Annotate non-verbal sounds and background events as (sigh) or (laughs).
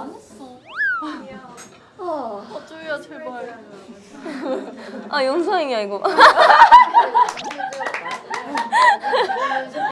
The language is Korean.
안 했어. 어. 어, 쪼이야, 제발. 아 영상이야 이거. (laughs)